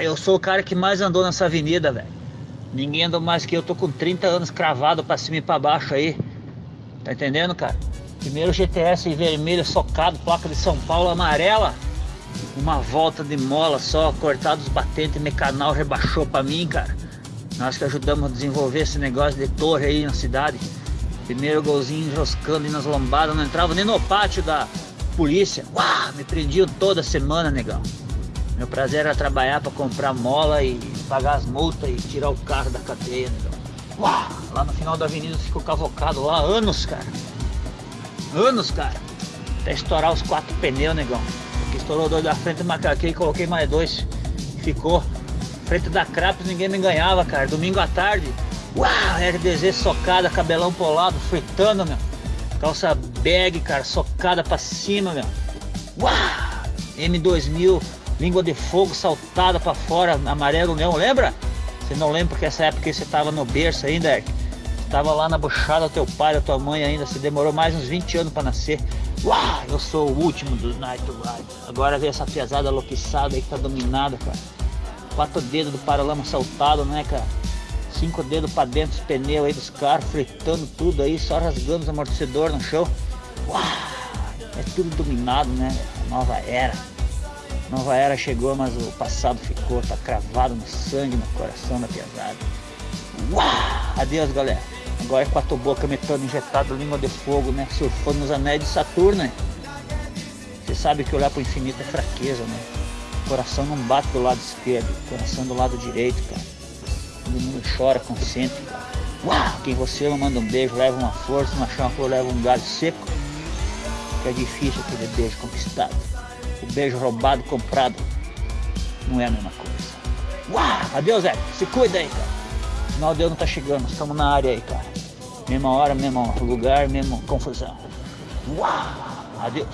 eu sou o cara que mais andou nessa avenida, velho. Ninguém andou mais que eu, tô com 30 anos cravado pra cima e pra baixo aí. Tá entendendo, cara? Primeiro GTS vermelho, socado, placa de São Paulo amarela. Uma volta de mola só, cortado os batentes, mecanal rebaixou pra mim, cara. Nós que ajudamos a desenvolver esse negócio de torre aí na cidade. Primeiro golzinho enroscando nas lombadas, não entrava nem no pátio da polícia. Uau, me prendiam toda semana, negão. Meu prazer era trabalhar para comprar mola e pagar as multas e tirar o carro da cadeia, negão. Uau, lá no final da avenida ficou cavocado lá anos, cara. Anos, cara. Até estourar os quatro pneus, negão. Porque estourou dois da frente, macaquei e coloquei mais dois. Ficou. Frente da Crapos ninguém me ganhava, cara. Domingo à tarde, Uau, RDZ socada, cabelão polado, fritando, meu. Calça bag, cara, socada pra cima, meu. Uau, M2000, língua de fogo saltada pra fora, amarelo leão, lembra? Você não lembra porque essa época você tava no berço ainda? Tava lá na buchada do teu pai, da tua mãe ainda, você demorou mais uns 20 anos pra nascer. Uau, eu sou o último dos Night Ride. Agora vem essa pesada aloquiçada aí que tá dominada, cara. Quatro dedos do paralama saltado, né, cara? cinco dedos para dentro dos pneus aí dos carros, fritando tudo aí, só rasgando os amortecedores no chão. Uau, é tudo dominado, né? Nova era. Nova era chegou, mas o passado ficou, tá cravado no sangue, no coração da pesada. Uau, adeus galera. Agora é quatro boca metano injetado, língua de fogo, né? Surfando nos anéis de Saturno, né? Você sabe que olhar pro infinito é fraqueza, né? O coração não bate do lado esquerdo, o coração do lado direito, cara. Todo mundo chora, consente. Uau! Quem você ama manda um beijo, leva uma força, uma flor, leva um galho seco. Que é difícil aquele beijo conquistado. O beijo roubado, comprado, não é a mesma coisa. Uau! Adeus, Zé. Se cuida aí, cara. Final de ano tá chegando, estamos na área aí, cara. Mesma hora, mesmo lugar, mesma confusão. Uau! Adeus.